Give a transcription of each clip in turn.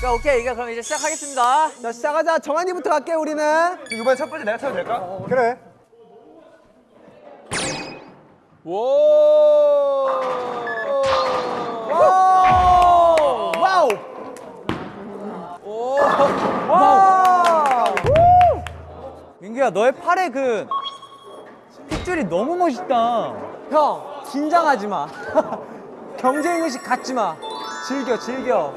자, 오케이. 이거 그럼 이제 시작하겠습니다. 자 시작하자. 정한이부터 갈게 우리는. 이번에 첫 번째 내가 쳐도 될까? 그래. Wow wow! Wow 민규야, 너의 팔에 그 핏줄이 너무 멋있다. 형 긴장하지 마 경쟁 의식 갖지 마 즐겨 즐겨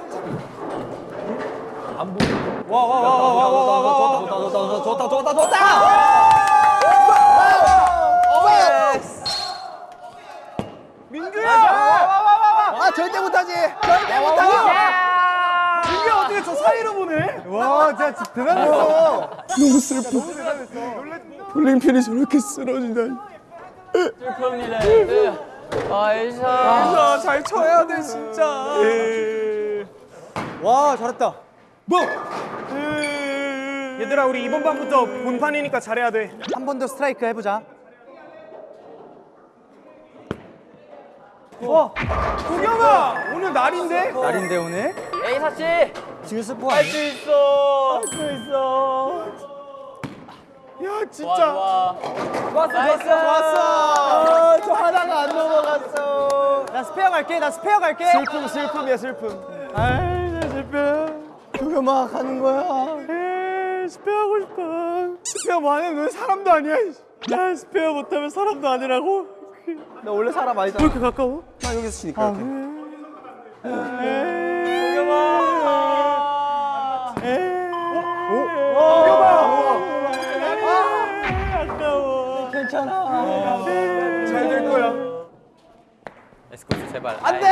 와와와와와와와 좋다 좋다 좋다 좋다 아 절대 못하지 절대 못하지 이게 어떻게 저 사이로 보네? 와 진짜 대단했어. 너무 슬퍼. 볼링핀이 저렇게 쓰러진다 아이샤. 아, 잘 쳐야 돼 진짜. 와 잘했다. 뭐? 얘들아 우리 이번 판부터 본판이니까 잘해야 돼. 한 번 더 스트라이크 해보자. 와 도겸아! 오늘 날인데? 날인데 오늘 에이사 씨. 지금 스페어 할 수 있어. 할 수 있어. 야 좋아 진짜 좋아. 좋았어. nice. 좋았어. 저 하나가 안 넘어갔어. 나 스페어 갈게 나 스페어 갈게. 슬픔 슬픔이야 슬픔. 아이 나 슬픔. 도겸아 가는 거야? 에이 스페어 하고 싶어. 스페어 뭐하냐? 너 사람도 아니야 나 스페어 못하면 사람도 아니라고? 나 원래 사람 왜 아니잖아. 이렇게 가까워? 나 여기서 치니까 이렇게. 아까 괜찮아. 잘 될 거야. 에스코스 제발. 안 돼!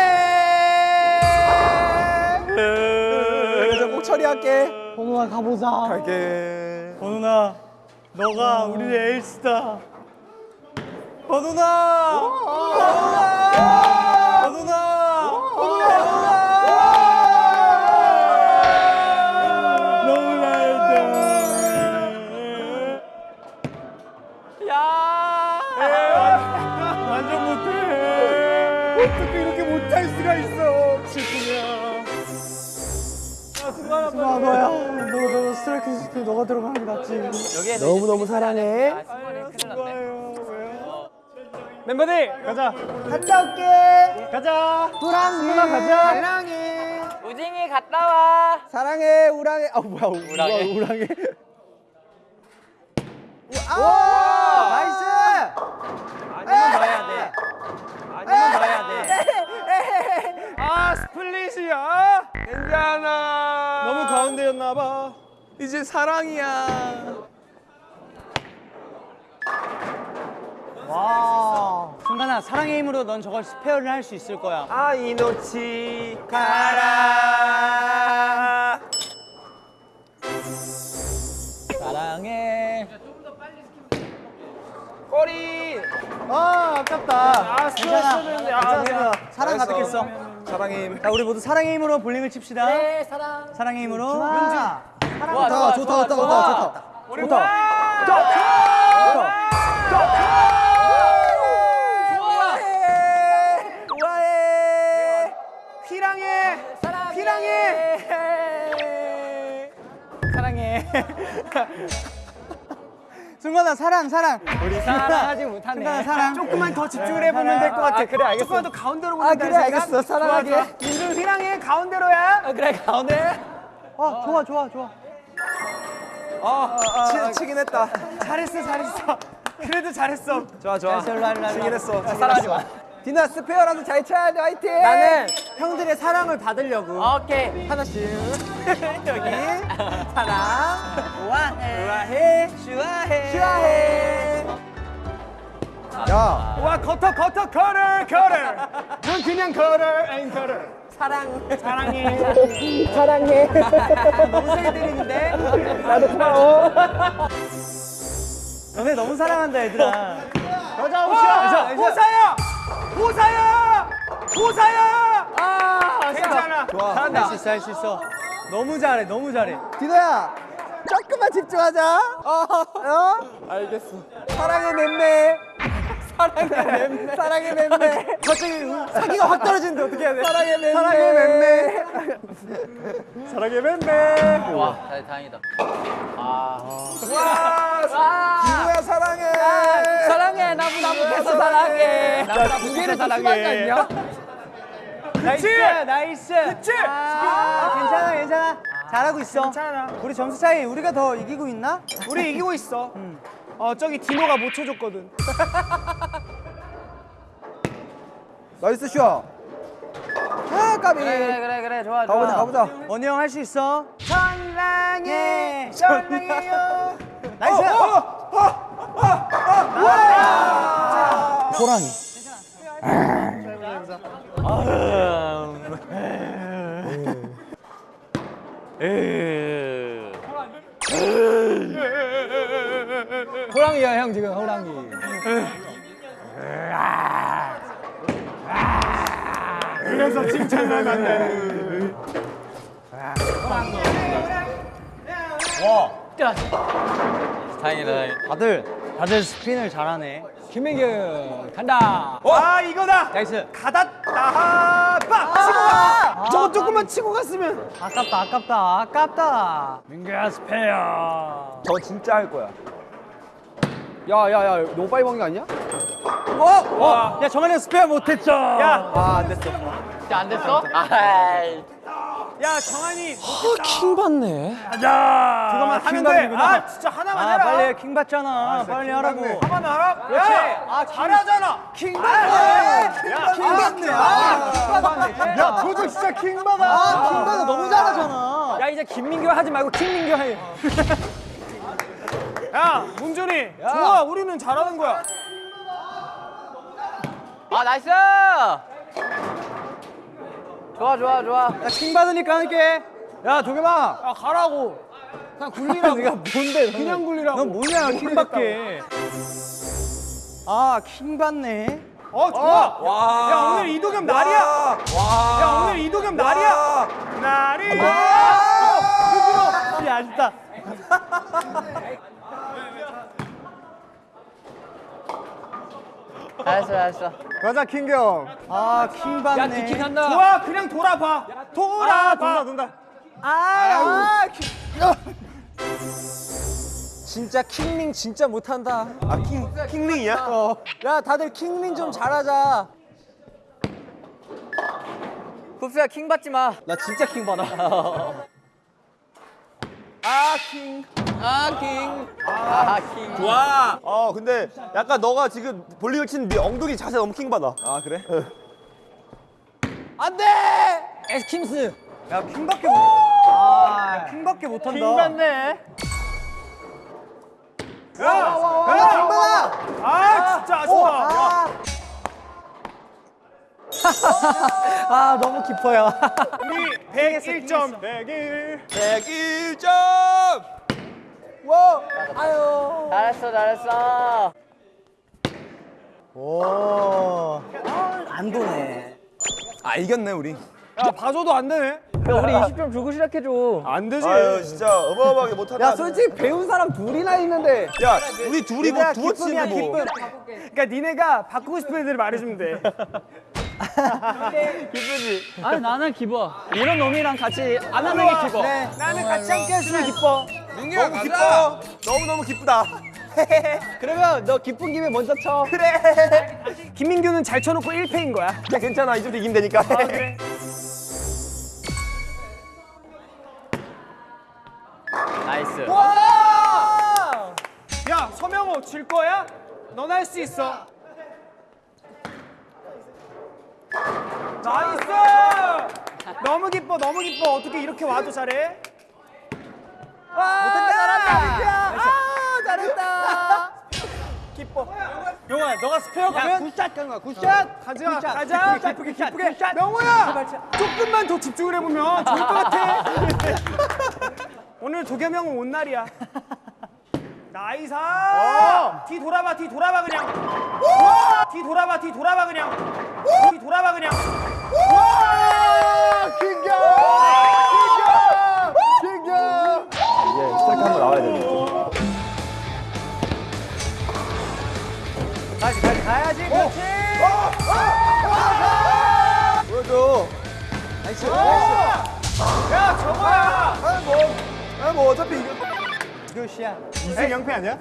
그래서 꼭 처리할게. 번호아 가보자. 갈게. 번훈아 너가 우리의 에이스다. 번호나! 번호나 있을 때 너가 들어가는 게 낫지. 여기에 너무 너무 사랑해. 아. 멤버들! 가자. 갔다 올게. 가자. 우랑이. 가자. 우랑이 우징이 갔다 와. 사랑해 우랑이. 아 뭐야 우- 우랑이. 우와, 우랑이. 아 nice! 아니면 넣어야 돼. 아니면 넣어야 돼아 스플릿이야? 괜찮아 너무 가운데였나 봐 이제 사랑이야. 와. 승관아, 사랑의 힘으로 넌 저걸 스페어를 할 수 있을 거야. 아 이노치 가라. 사랑해. 꼬리. 아 아깝다. 아 스트레스는데. 아 괜찮아. 사랑. 가득했어. 사랑의 힘. 자 우리 모두 사랑의 힘으로 볼링을 칩시다. 네, 사랑. 사랑의 힘으로 좋다 좋다 좋다. 좋다. 우리 좋다. 와! 우아해. 피랑해. 사랑해. 사랑해. 승관아 사랑 사랑. 우리 사랑하지 못하네. 승관아 사랑. 조금만 더 집중을 해보면 될 것 같아. 그래 알겠어. 조금만 더 가운데로 보면 아 그래 알겠어. 사랑하게. 민준 휘랑해 가운데로야? 어, 그래 가운데. 아 좋아 좋아 좋아 치, 치긴 했다. 잘했어 잘했어. 그래도 잘했어. 좋아 좋아. 치긴 했어. 치긴 사랑하지. 마. 디나 스페어라도 잘 쳐야 돼. 화이팅! 나는 형들의 사랑을 받으려고. 오케이. 하나씩 여기. 사랑. 우아해. 우아해. 슈아해. 슈아해. 야. 와 커터 커터 커터 커터 넌 그냥 커터 앤 커터 사랑 사랑해. 사랑해. 너무 때리는데. 나도 고마워 너네 너무 사랑한다 얘들아. 여자 오샤 호사야 호사야 호사야 아, 괜찮아. 좋아. 할수 있어 할 수 있어. 너무 잘해 너무 잘해. 디노야 조금만 집중하자. 어? 어? 알겠어. 사랑의 맴매. 사랑의 맴매. 사랑의 맴매. 갑자기 사기가 확 떨어지는데 어떻게 해야 돼? 사랑의 맴매. 사랑의 맴매. 사랑의 맴매. 와, 다- 다행이다. 누구야 사랑해. 사랑해, 나무 나무 패서 사랑해. 나무 나무 심하지 않냐? nice. nice. 그치. 아, 괜찮아 괜찮아. 잘하고 있어. 괜찮아. 우리 점수 차이 우리가 더 이기고 있나? 우리 이기고 있어. 어 저기 디노가 못 쳐줬거든. nice 슈아. 아 까비. 그래, 그래, 그래, 그래, 좋아, 좋아. 가보자 가보자. 원우 형 할 수 있어. 천랑해 천랑해요. nice. 호랑이. 호랑이야 형 지금 호랑이. 그래서 칭찬을 한다는. 다행이다, 다행이다. 다들 다들 스핀을 잘하네. 김민규 간다. 아 이거다. nice. 가다다 빡 치고 가. 저거 조금만 치고 갔으면. 아깝다 아깝다 아깝다. 민규야 스페어. 저 진짜 할 거야. 야야야 너무 빨리 먹는 거 아니야? 어? 어? 야 정한이 형 스페어 못했죠. 야. 아안 됐어. 진짜 안 됐어? 아이. 야 정한이 킹 받네. 가자. 그거만 하면 돼. 킹받는구나. 아 진짜 하나만 아 해라. 빨리 킹 받잖아. 빨리 하라고. 하나만 하라. 그렇지. 야, 아, 킹- 잘하잖아. 킹 받네. 야, 킹 받네. 아, 킹 받네. 야 도저 진짜 킹 받아. 아 킹 받아 너무 잘하잖아. 야 이제 김민규 하지 말고 킹민규 해. 야 문준휘 좋아. 우리는 잘하는 거야. 아, nice! 좋아, 좋아, 좋아. 야 킹 받으니까 할게. 야 도겸아. 야 가라고. 그냥 굴리라고. 네가 뭔데? 그냥 굴리라고. 넌 뭐냐 킹 받게. 아 킹 받네. 어 좋아. 야 오늘 이도겸 날이야. 야 오늘 이도겸 날이야. 날이. 야 아쉽다. 잘했어, 잘했어. 가자 킹경. 아킹 받네. 야 디킹 한다. 좋아 그냥 돌아봐. 돌아봐. 돈다. 아, 아 킹. 진짜 킹링 진짜 못한다. 아 킹 킹링이야? 어. 야 다들 킹링 좀 잘하자. 쿱스야, 킹 받지 마. 나 진짜 킹 받아. 아, 킹. 아, 킹. 와. 어 근데 약간 너가 지금 볼링을 치는 네 엉덩이 자세 너무 킹받아. 아 그래? 안돼. 에스쿱스. 야 킹받게 못. 아 킹받게 못한다. 킹 받네. 야, 야, 킹 받아. 아 진짜 아쉽다. 야, 아 너무 깊어요. 우리 101점. 101. 101점. 와. 아유. 잘했어, 잘했어. 오. 안 도네. 아 이겼네 우리. 야 봐줘도 안 되네. 야, 우리 20점 주고 시작해줘. 안 되지. 아유 진짜 어마어마하게 못한다. 야 솔직히 배운 사람 둘이나 있는데. 야 우리 둘이 뭐 얘들아, 두어 기쁨이야, 치는데 뭐. 기쁨. 그러니까 니네가 바꾸고 싶은 애들 말해주면 돼. 아니, 나는 기뻐. 이런 놈이랑 같이 안 하는 게 기뻐. 네. 나는 같이 함께 했으면 기뻐. 민규야 너무 기뻐. 너무 너무 기쁘다. 그러면 너 기쁜 김에 먼저 쳐. 그래. 김민규는 잘 쳐놓고 1패인 거야. 그냥 괜찮아 이 정도 이기면 되니까. 아, 그래. nice. 야 서명호 질 거야? 넌 할 수 있어. nice. 너무 기뻐 너무 기뻐 어떻게 이렇게 와도 잘해? 잘한다. 아 잘했다. 기뻐. 용아 너가 스페어 가면 good shot 가는 거야. good shot. 가자 good shot. 가자 기쁘게, 기쁘게 기쁘게, 기쁘게. 명호야 조금만 더 집중을 해 보면 좋을 것 같아. 오늘 도겸 형은 온 날이야. 나이사. 뒤 돌아봐 뒤 돌아봐 그냥. 뒤 돌아봐 뒤 돌아봐 그냥. 뒤 돌아봐 그냥. 킹경. 킹 가야지 가야지 가야지. 그렇지. 보여줘. 나이스. 야 저거야. 아, 뭐, 아, 뭐 어차피 이거. 굿이야. 이승 영패 아니야? 야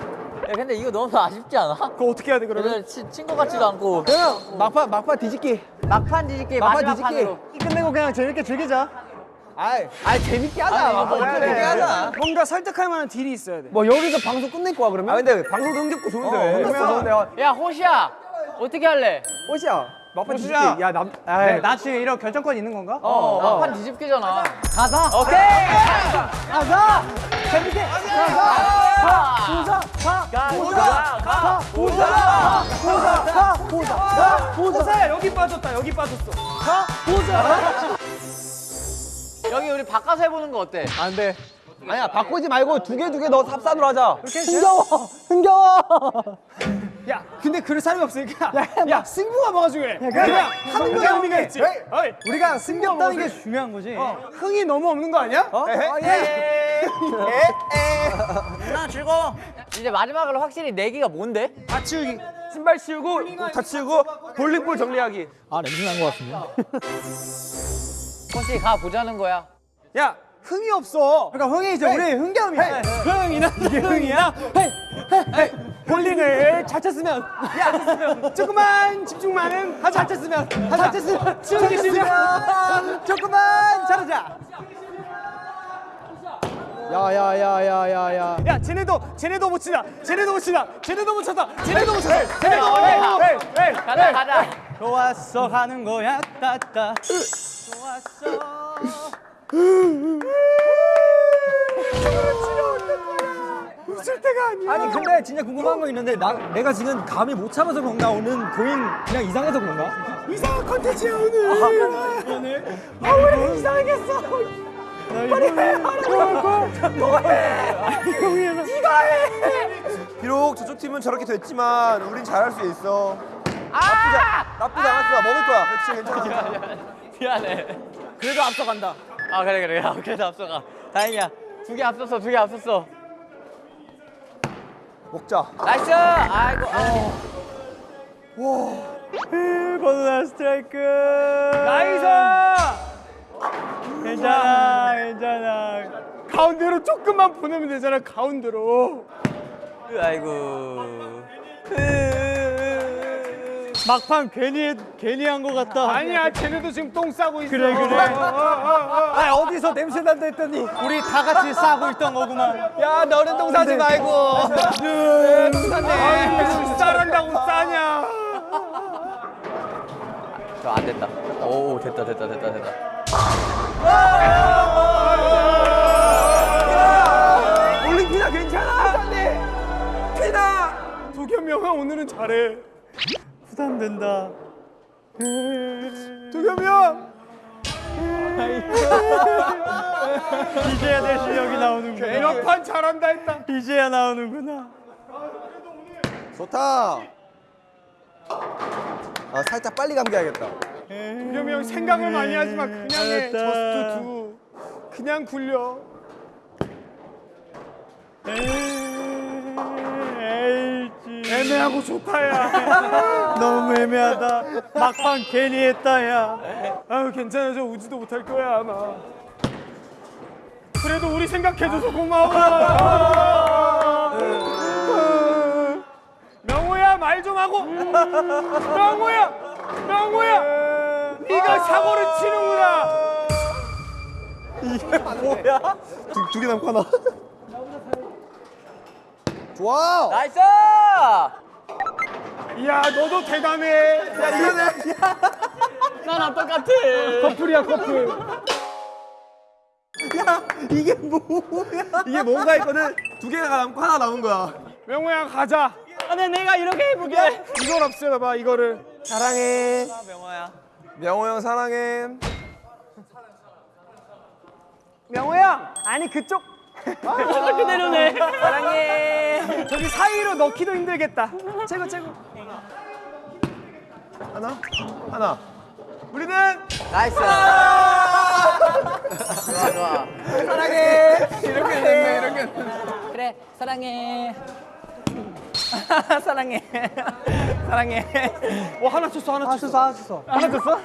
근데 이거 너무 아쉽지 않아? 그거 어떻게 해야 돼 그러면? 친, 친거 같지도 않고. 그냥 막판 막판 뒤집기. 막판 뒤집기 막판 뒤집기. 끝내고 그냥 재밌게 즐기자 아이 아이 재밌게 하자. 아니, 뭐, 재밌게 그래. 하자. 뭔가 설득할 만한 딜이 있어야 돼. 뭐 여기서 방송 끝낼 거야 그러면? 아, 근데 방송도 흥겹고 좋은데. 어, 흥겹고. 어, 야 호시야 어떻게 할래? 호시야 막판 뒤집기. 호시야. 야남 네, 나 지금 이런 결정권 있는 건가? 어, 막판 뒤집기잖아. 가자. 오케이. 가자. 재밌게. 가자. 보자. 가 보자. 가 보자. 보자. 가 보자. 가 보자. 호사야 여기 빠졌다. 여기 빠졌어. 가 보자 여기 우리 바꿔서 해보는 거 어때? 안 돼 아니야 바꾸지 말고 두 개 두개 넣어 삽산으로 하자. 흥겨워 흥겨워. 야 근데 그럴 사람이 없으니까. 야, 야, 야 승부가 뭐가 중요해? 그냥 하는 거야 의미가 있지. 에이, 어이, 우리가 승겹다는 게 중요한 거지. 어, 흥이 너무 없는 거 아니야? 어? 어, 예. 이제 마지막으로 확실히 내기가 뭔데? 다 치우기. 신발 치우고, 다 치우고, 볼링볼 정리하기. 아 냄새 난거 같은데 호시 가 보자는 거야? 야 흥이 없어. 그러니까 흥이 이제 우리 흥겨움이야. 흥이나? 흥이야? 볼링을 잘 쳤으면 야 조금만 집중만은 하자. 잘 쳤으면. 잘 쳤으면. 치우기 싫으면 조금만 잘하자. 야야야야야야. 야 쟤네도 쟤네도 못 치다 쟤네도 못 치다 쟤네도 못 쳤다. 쟤네도 못 쳤다. 쟤네도 에이. 에이. 가자 가자 좋았어 하는 거야 따따. 웃을 때가 아니야. 아니 근데 진짜 궁금한 거 있는데 나, 내가 지금 감이 못 참아서 그런가? 오늘 고잉 그냥 이상해서 그런가? 이상한 컨텐츠야 오늘. 오늘? 아왜 이상하겠어 빨리 해 너가 해. 네가 해. 비록 저쪽 팀은 저렇게 됐지만, 우린 잘할 수 있어. 나쁘지, 않- 나쁘지 않았어. 먹을 거야. 그렇지, 괜찮아. 미안해. 그래도 앞서간다. 아 그래 그래. 야, 그래도 앞서가. 다행이야. 두 개 앞섰어 두 개 앞섰어. 먹자. nice! 아이고 버드나 스트라이크! nice! 괜찮아 괜찮아. 가운데로 조금만 보내면 되잖아 가운데로. 아이고 막판 괜히 괜히 한 것 같다. 아니야 쟤네도 지금 똥 싸고 있어. 그래 그래. 아 어디서 냄새 난다 했더니 우리 다 같이 싸고 있던 거구만. 야 너는 똥 싸지 말고. 아유 싸란다고 싸냐. 저안 됐다. 오 됐다 됐다 됐다 됐다. 올림피나 괜찮아? 피나. 도겸이 형아 오늘은 잘해 부담된다. 도겸이 형 이제야 내 실력이 나오는구나. 몇판 잘한다 했다. 이제야 나오는구나. 좋다. 아, 살짝 빨리 감겨야겠다. 도겸이 형 생각을 많이 하지 마. 그냥 해. 저스트 두 그냥 굴려 애매하고 좋다 야. 너무 애매하다. 막판 괜히 했다 야. 아유 괜찮아. 저 우지도 못할 거야 아마. 그래도 우리 생각해줘서 고마워. 명호야 말 좀 하고. 명호야 명호야. 네가 사고를 치는구나. 두개 남고 하나. 좋아. nice 이야 너도 대단해 야, 이거는. 나랑 똑같아 커플이야 커플 이게 뭐야? 이게 뭔가 했거든. 두 개가 남고 하나 남은 거야. 명호야 가자 아네 내가 이렇게 해볼게 이걸 없애봐봐 이거를 사랑해. 명호야 명호 형 사랑해. 명호야 아니 그쪽 저렇게 내려네. 사랑해. 저기 사이로 넣기도 힘들겠다. 최고 최고. 하나, 하나. 우리는 nice. 좋아 좋아. 사랑해. 이렇게 됐네 이렇게 그래 사랑해. 사랑해. 사랑해. 어 하나 쳤어 하나 쳤어. 쳤어 하나 쳤어. 하나 줬어?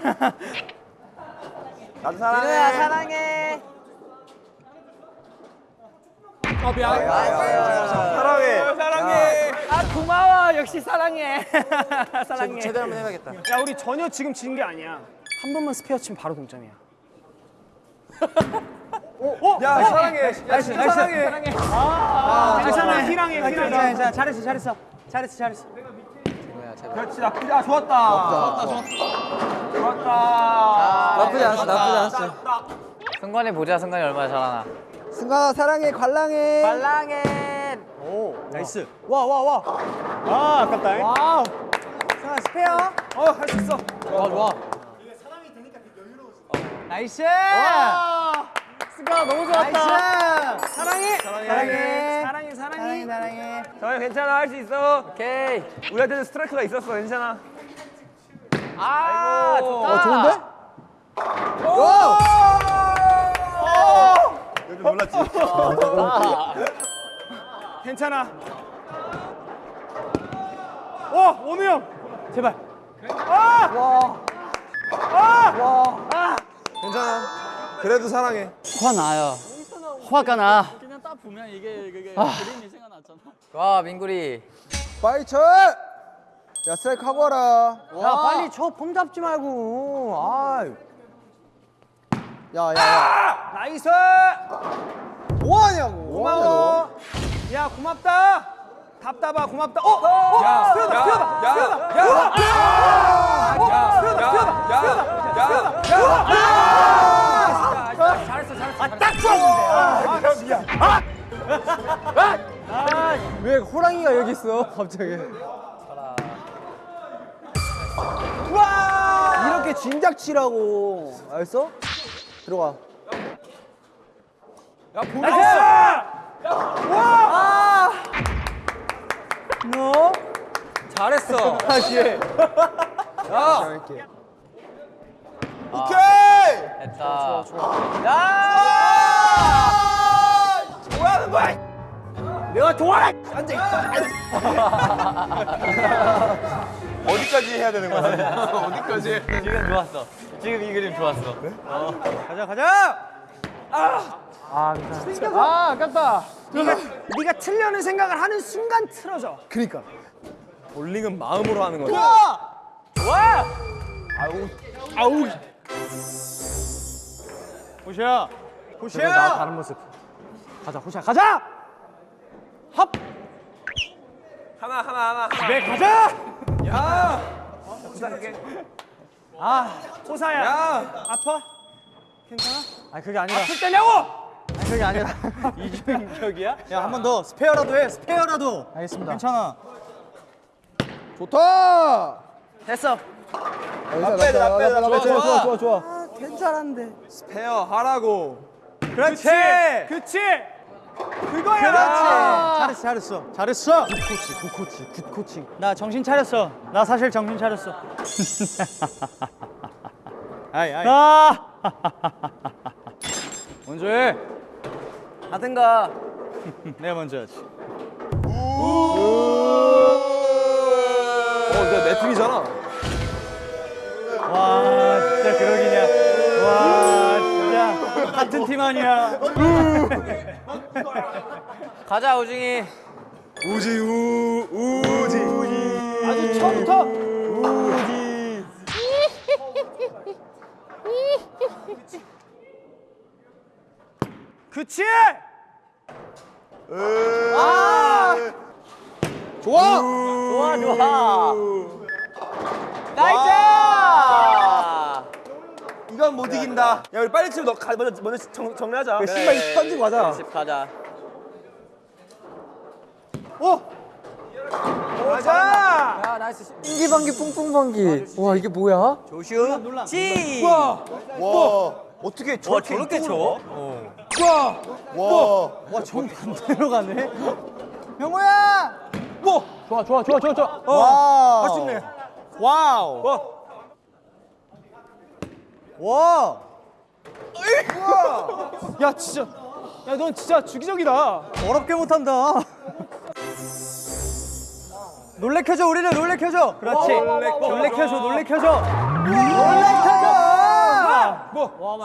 나도 사랑해. 사랑해 어 미안. 사랑해. 사랑해. 아 고마워. 역시 사랑해. 사랑해. 제대로 한번 해봐야겠다 야 우리 전혀 지금 진게 아니야. 한 번만 스페어 치면 바로 동점이야. 야 사랑해. 야 진짜 사랑해. 괜찮아 사랑해 괜찮아 사랑해. 괜찮아 잘했어 잘했어 잘했어 잘했어 그렇지 나쁘지 아 좋았다. 좋았다 좋았다. 좋았다. 나쁘지 않았어 나쁘지 않았어 승관이 보자. 승관이 얼마나 잘하나. 승관아 사랑해 관랑해 관랑해 오 나이스 와 와와 아 아깝다. wow 승관아 스페어 어할 수 있어. 좋아 좋아 nice 승관아 너무 좋았다. nice 사랑해 사랑해. 사랑해 사랑해 사랑해. 사랑해 사랑해 정한 괜찮아 할 수 있어. 오케이. 우리한테는 스트라이크가 있었어 괜찮아. 아 좋다. 어 좋은데? 여기 몰랐지. 괜찮아. 어 원우 형. 제발 아! 괜찮아. 그래도 사랑해. 화 나요. 화가 나. 그냥 딱 보면 이게 그게 그림이 생각났잖아. 와 민구리. 빨리 쳐. 야 스트라이크 하고 와라. 야 빨리 쳐 폼 잡지 말고 아 야야야 nice. 뭐하냐고 고마워. 야 고맙다. 답답아 고맙다. 어? 어? 야, 수현아 야, 수현아 야, 수현아. 야, 수현아 수현아 왜 호랑이가 여기 있어 갑자기 이렇게 진작 치라고 알겠어? 들어가. 너? 잘했어. 다시 해 오케이. 됐다. 뭐하는 거야? 내가 좋아해 어디까지 해야 되는 거야? 어디까지? 해? 지금 좋았어. 지금 이 그림 좋았어. 가자 가자 아 아깝다 네가 네가 틀려는 생각을 하는 순간 틀어져. 그러니까 볼링은 마음으로 하는 거야. 호시야 호시야. 나 다른 모습 가자 호시야 가자 합 하나 하나 하나. 하나. 네 가자. 야. 부탁할게. 아 호시야. 야. 아파? 괜찮아? 아 그게 아니라 풀 때냐고? 아니, 그게 아니라 이중격이야? 야 한 번 더 스페어라도 해 스페어라도 알겠습니다 괜찮아 좋다 됐어. 돼, 나 빼야 돼. 좋아 좋아 좋아 괜찮은데 스페어 하라고. 그렇지. 그렇지. 그거야. 그렇지. 잘했어 잘했어. 잘했어. good coach good coach good coaching. 나 정신 차렸어. 나 사실 정신 차렸어. 아이 아이. 아. 먼저 해. 하든가. 내가 먼저 해야지. 어, 내내 팀이잖아. 와 진짜 그러기냐. 와 같은 팀 아니야 가자 우중이. 우지 우 우지 우지. 아주 처음부터 우지 그치. 아. 좋아. 좋아 좋아. nice. 이건 못 이긴다. 야 우리 빨리 치고 너 가, 먼저 먼저 정, 정리하자. 그 신발 던지고 가자 집 가자. 가자. 야 nice. 신기방기 뿡뿡방기 와 이게 뭐야? 조슈. 지. 와 어떻게 와 저렇게 저렇게 쳐? 와. 와 정반대로 가네 형우야 뭐 좋아 좋아 좋아 좋아 좋아 와우 할수 있네. 와우 와. 와. 야 진짜. 야 넌 진짜 주기적이다. 어렵게 못한다. 놀래켜줘 우리를 놀래켜줘. 그렇지. 놀래켜줘 놀래켜줘. 놀래켜줘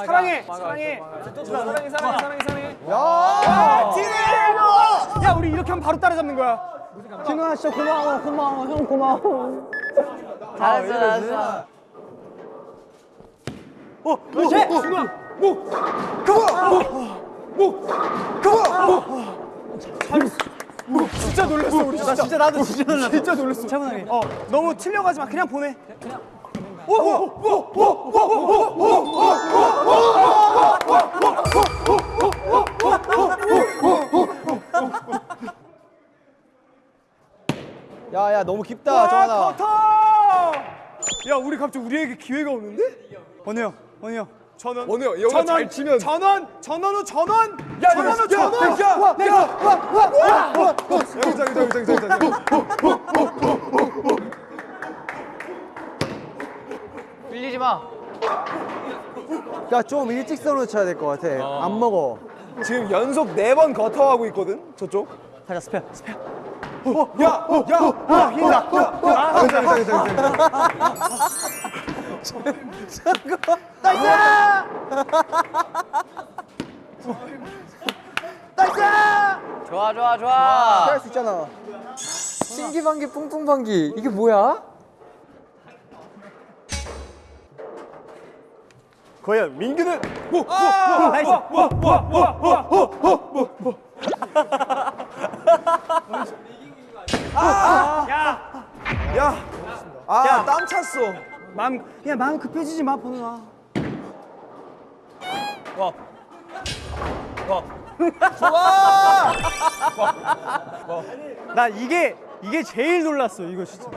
사랑해 사랑해. 사랑해 사랑해 사랑해 사랑해. 야. 진우 야 우리 이렇게 하면 바로 따라잡는 거야. 진우야 진짜 고마워 고마워. 형 고마워. 잘했어 잘했어 어 그렇지 진우야 목 목, 목, 진짜 놀랐어 우리 진짜. 진짜 나도 진짜 놀랐어 진짜 놀랐어. 차분하게. 어 너무 튀려가지 마 그냥 보내. 야야 너무 깊다 와, 정하나! 야 우리 갑자기 우리에게 기회가 오는데? 형 원우 형 전원. 원우 형, 전원, 잘 치면- 전원. 전원 후 전원. 야 전원 후 전원. 여기자 여기자 여기자 여기자 밀리지 마. 야 좀 일직선으로 쳐야 될 것 같아. 안 먹어. 지금 연속 네 번 거터하고 있거든 저쪽. 가자 스페어 스페어 야 야야 흰다 야. 여 기자 여기자 여기자 좋아 좋아 좋아. 할수 있잖아. 신기방기 뿡뿡방기. 이게 뭐야? 과연 민규는 나이스. 야아땀 찼어 마음 야 마음 급해지지 마 보는아. 나 이게 이게 제일 놀랐어 이거 진짜.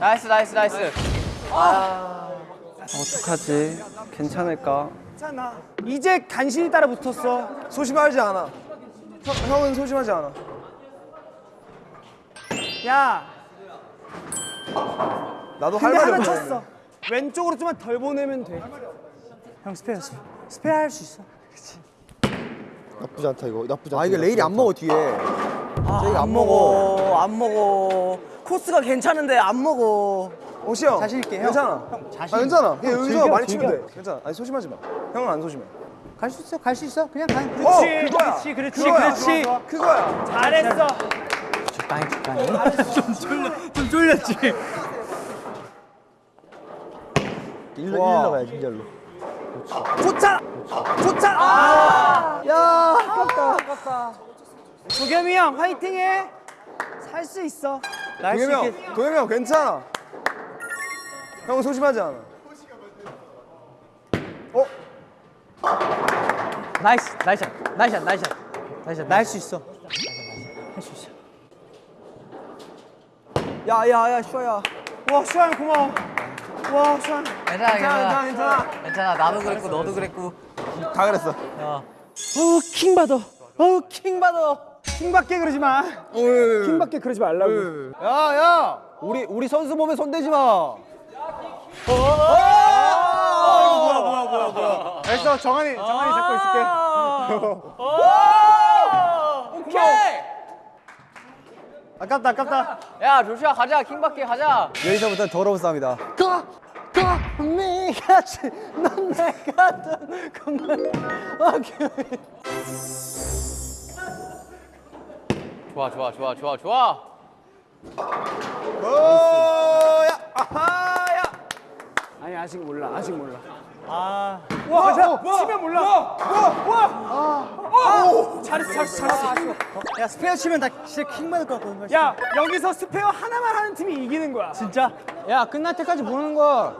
nice nice nice. 어떡하지? 괜찮을까? 괜찮아. 이제 간신히 따라 붙었어. 소심하지 않아. 형, 형은 소심하지 않아. 야, 나도 할 말이 없네 쳤어. 왼쪽으로 좀만 덜 보내면 돼. 형 스페어 스페어. 스페어 할 수 있어. 나쁘지 않다 이거 나쁘지 아 이게 레일이 안 먹어 뒤에 저희가 안 먹어 안 먹어 코스가 괜찮은데 안 먹어 호시 형 자신 있게, 형. 괜찮아 형, 자신 아 괜찮아 그냥 여기서 즐겨, 많이 즐겨. 치면 돼 괜찮아 아니 소심하지 마 형은 안 소심해 갈 수 있어 갈 수 있어 그냥 가 어, 그렇지, 그거야. 그렇지, 그렇지, 그거야. 그렇지. 좋아. 그거야 잘했어. 적당히 적당히 좀 쫄려 좀 쫄렸지? 일로 일로 가야지 일로. 좋다 좋다 아야 아깝다. 아깝다. 도겸이 형 화이팅해. 살 수 있어. 도겸이 형 도겸이 형 괜찮아. 형은 소심하지 않아. 어? nice nice nice nice nice 할 수 있어. 할 수 있어 야야야 슈아야. 와형 고마워. 와 형. 괜찮아 괜찮아 괜찮아. 괜찮아 나도 그랬고 너도 그랬고. 다 그랬어. 어우 킹 받아. 어우 킹 받아. 킹 받게 그러지 마. 킹 받게 그러지 말라고. 야 야. 우리 우리 선수 몸에 손대지 마. 됐어 정한이 정한이 잡고 있을게. 오케이 아깝다 아깝다. 야 조슈아 가자. 킹받게 가자. 여기서부터 더러운 싸움이다. 가! 가! 네가지. 넌 내가 건강 오케이 좋아 좋아 좋아 좋아 좋아. 오야? 아하야 아니 아직 몰라 아직 몰라. 아. 와, 자, 치면 몰라. 와, 와, 와. 잘했어, 잘했어, 잘했어. 야 스페어 치면 나 진짜 킹 받을 것 같거든 야, 여기서 스페어 하나만 하는 팀이 이기는 거야. 진짜? 야 끝날 때까지 보는 거야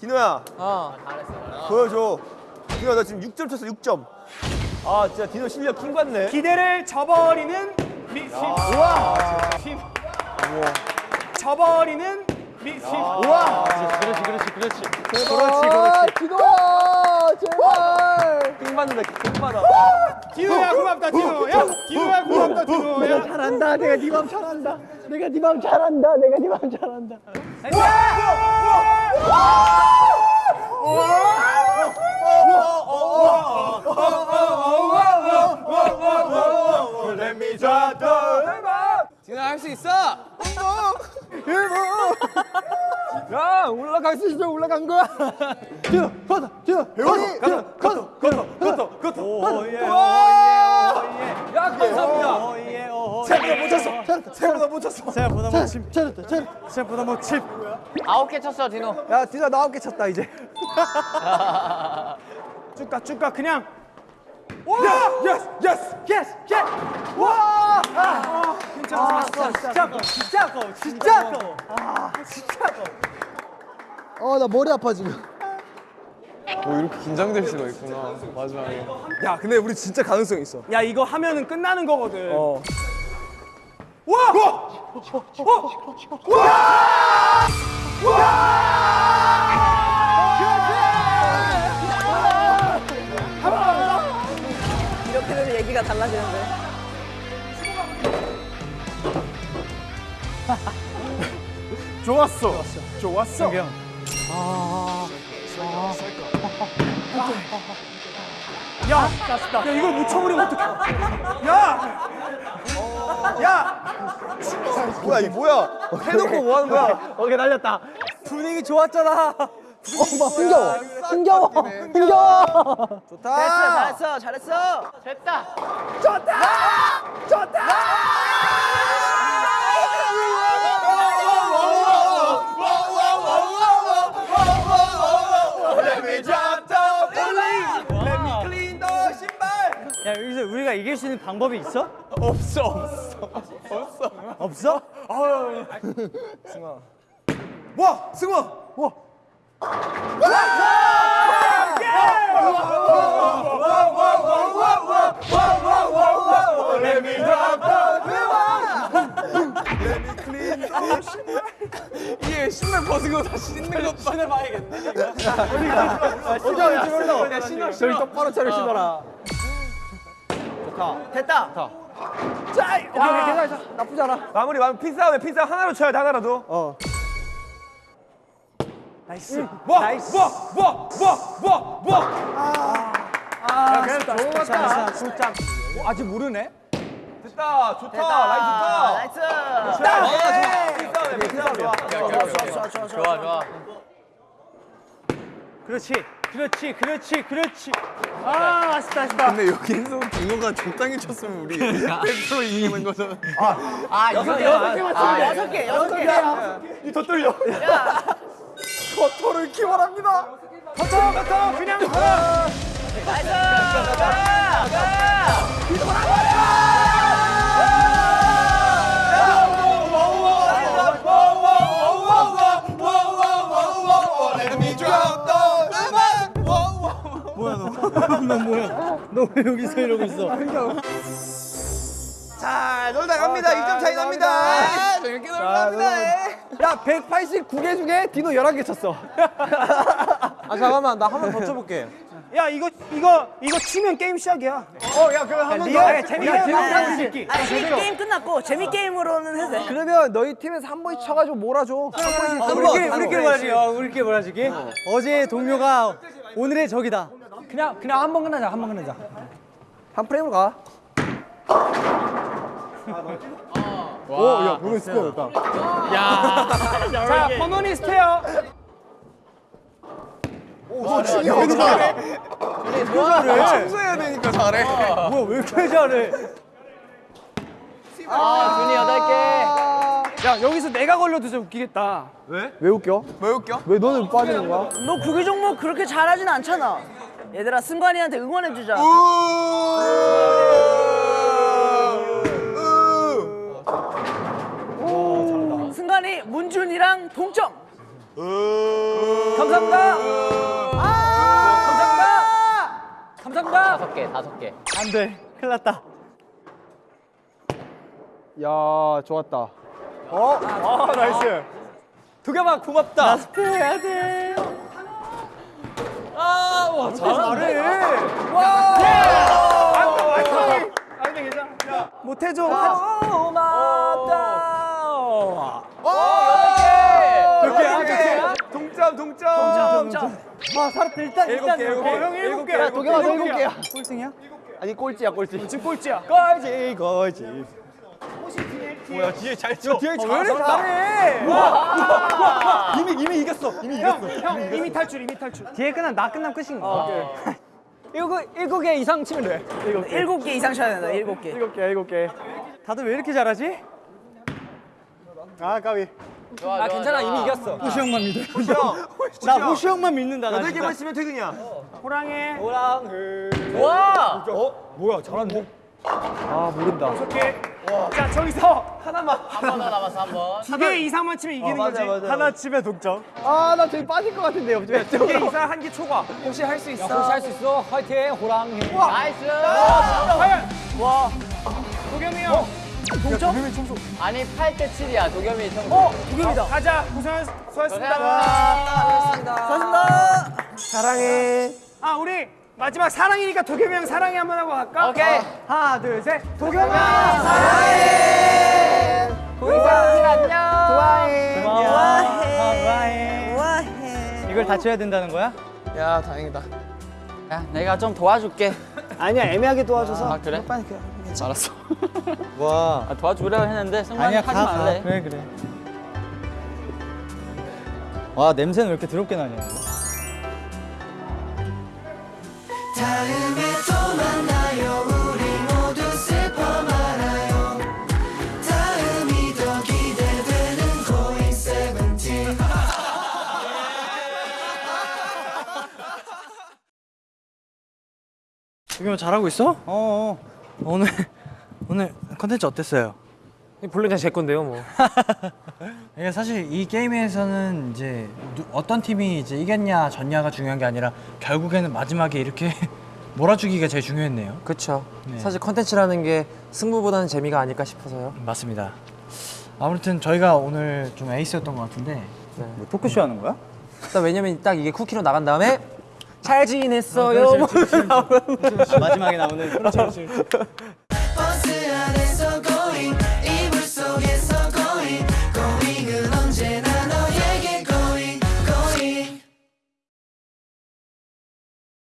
디노야 어 보여줘 디노 나 지금 6점 쳤어 6점 아 진짜 디노 실력 킹 받네 기대를 저버리는 미, 팀. 우와. 팀. 저버리는 미, 팀. 우와. 그렇지 그렇지 그렇지 그렇지 그렇지 기도야 제발 킹 받는다 킹 받아 디노야 고맙다, 디노. 야, 디노야 고맙다, 디노. 야. 잘한다 내가 네맘 잘한다 내가 네맘 잘한다 내가 네맘 잘한다 Let me drop the 할 수 있어. 야 올라갈 수 있어 올라간 거야. 뛰어 걷어 배우니 걷어 걷어 걷어 걷어 걷어. 오예 오예 야 감사합니다. 오예 오. 생각보다 못 쳤어. 생각보다 못 쳤어. 생각보다 못 침. 잘했다. 잘했다. 생각보다 못 침. 아홉 개 쳤어 디노. 야 디나 나 아홉 개 쳤다 이제. 쭉 가, 쭉 가. 그냥. 와! 예스, 예스, 예스, 예스. 와! 아, 괜찮아. 진짜 아까워 진짜 아까워 진짜 아까워. 아 진짜 아까워. 어나 머리 아파 지금. 오 이렇게 긴장될 수가 있구나 마지막에 야 근데 우리 진짜 가능성 있어 야, 이거 하면은 끝나는 거거든. 어 와! 이렇게 얘기가 달라지는데. 좋았어. 좋았어. 형. 야, 야, 이걸 묻혀버리면 어떡해. 야! 야! 뭐야 이 뭐야 해놓고 뭐 하는 거야 오케이 날렸다. 분위기 좋았잖아. 어막 흥겨워 흥겨워 흥겨워. 좋다. 잘했어, 잘했어. 됐다. 야 여기서 우리가 이길 수 있는 방법이 있어? 없어, 없어. 없어. 없어? 와 승원 이게 신발 벗은 거 다시 신는 것 봐. 신어봐야겠네. 어디 신어 저기 똑바로 차려 신어라. 됐다. 자, 오케이 오케이 괜찮아 나쁘지 않아. 마무리 마무리 피싸움에 피싸움 하나로 쳐야 돼 하나라도. 어. nice. 와, nice. 와, 와, 와, 와, 와. 아, 좋았다. 좋았다. 진짜. 아직 모르네. 됐다, 좋다, 라인 좋다. nice. 아, 좋아. 피싸움에 피싸움 좋아. 좋아 좋아. 그렇지. 그렇지. 그렇지. 그렇지. 아, 아쉽다. 아쉽다. 근데 여기서 빙어가 적당히 쳤으면 우리 100% 이기는 거잖아. 아 여섯 개 여섯 개 아, 여섯 개, 여섯 개. 이더 떨려. 커터를 키워랍니다. 커터, 커터, 그냥 가. 나이스. 가, 가. 너왜 여기서 이러고 있어? 자, 놀다 갑니다. 2점 차이 납니다. 재밌게 놀다 갑니다. 야, 189개 중에 디노 11개 쳤어. 아, 잠깐만. 나 한 번 더 쳐볼게. 야, 이거 이거 이거 치면 게임 시작이야. 어, 야, 그럼 한번 더. 재밌게 새끼. 아니, 이 게임 끝났고 재미 게임으로는 해도 돼. 그러면 너희 팀에서 한 번씩 쳐가지고 몰아줘. 한 번씩. 우리끼리 우리끼리 몰아주기. 어, 우리끼리 몰아주기. 어제의 동료가 오늘의 적이다. 그냥 그냥 한 번 끝나자. 한 번 끝나자. 한 프레임으로 가. 오, 야, 보는 스코어였다. 자, 퍼너니스트요. 오, 춤이 어디 잘해? 청소해야 되니까 잘해. 뭐야 왜 이렇게 잘해? 아 준이 여덟 개. 야, 여기서 내가 걸려도 진짜 웃기겠다. 왜 웃겨? 왜 웃겨? 왜 너는 빠지는 거야? 너 구기 종목 그렇게 잘하진 않잖아. 얘들아, 승관이한테 응원해주자. 승관이 문준이랑 동점. 감사합니다. 감사합니다. 감사합니다. 다섯 개 다섯 개. 안 돼. 큰일 났다. 야, 좋았다. 어? 아, nice. 두 개만 고맙다. 나 스페어 해야 돼. 아, 와, 잘해. 와! 아, 근데 괜찮아. 못해줘. 고맙다. 몇 개야? 몇 개야? 동점, 동점. 동점. 아, 살았다. 일단 일단 개, 일곱 개. 개. 형 일곱 개. 야, 더 일곱 개야. 꼴등이야? 아니 꼴찌야 꼴찌. 지금 꼴찌야. 꼴찌 꼴찌. 뭐야 뒤에 잘 쳐. 뒤에 잘왜 이렇게 잘해? 이미 이미 이겼어. 이미 이겼어. 형 이미 탈출 이미 탈출. 뒤에 끝난 나 끝나면 끝인 거야. 일곱 일곱 개 이상 치면 돼. 개. 일곱 개 이상 쳐야 된다. 일곱 개. 일곱 개 일곱 개. 다들 왜 이렇게 잘하지? 아 까비. 아 괜찮아 이미 이겼어. 호시 형만 믿어. 나 호시 형만 믿는다. 나 여덟. 개만 치면 퇴근이야. 호랑이. 와 어? 뭐야 잘하는데? 아 모른다. 오케이. 자 저기서 한번 더 남았어 한번 두 개 이상만 치면 이기는 거지. 하나 치면 동점. 아나 저기 빠질 것 같은데 옆에. 두개 이상 한 개 초과. 혹시 할 수 있어? 혹시 할 수 있어? 화이팅 호랑이. nice 과 연. 와. 도겸이 형. 아니 8대 7이야 도겸이 형 어, 두개입니다. 가자. 고생 수고하셨습니다. 감사합니다. 사랑해. 아 우리 마지막 사랑이니까 도겸이 형 사랑해 한번 하고 갈까? 오케이 하나 둘 셋. 도겸아 사랑해 고이사들 안녕 좋아해. 좋아해. 좋아해. 이걸 다 쳐야 된다는 거야? 야 다행이다 야 내가 좀 도와줄게 아니야 애매하게 도와줘서. 아 그래? 빨리 그냥. 알았어 와. 아, 도와주려고 했는데 승관이 하지 말래 그래 그래. 와 냄새는 왜 이렇게 더럽게 나냐? 다음에 또 만나요 우리 모두 슬퍼 말아요 다음이 더 기대되는 고잉 세븐틴 도겸아 잘하고 있어? 어. 어. 오늘 오늘 컨텐츠 어땠어요? 본래 그냥 제 건데요, 뭐. 이게 사실 이 게임에서는 이제 누- 어떤 팀이 이제 이겼냐 졌냐가 중요한 게 아니라 결국에는 마지막에 이렇게 몰아주기가 제일 중요했네요. 그쵸. 네. 사실 컨텐츠라는 게 승부보다는 재미가 아닐까 싶어서요. 맞습니다. 아무튼 저희가 오늘 좀 에이스였던 것 같은데 뭐 토크쇼 하는 거야? 왜냐면 딱 이게 쿠키로 나간 다음에 잘 지냈어요. 뭐 마지막에 나오는.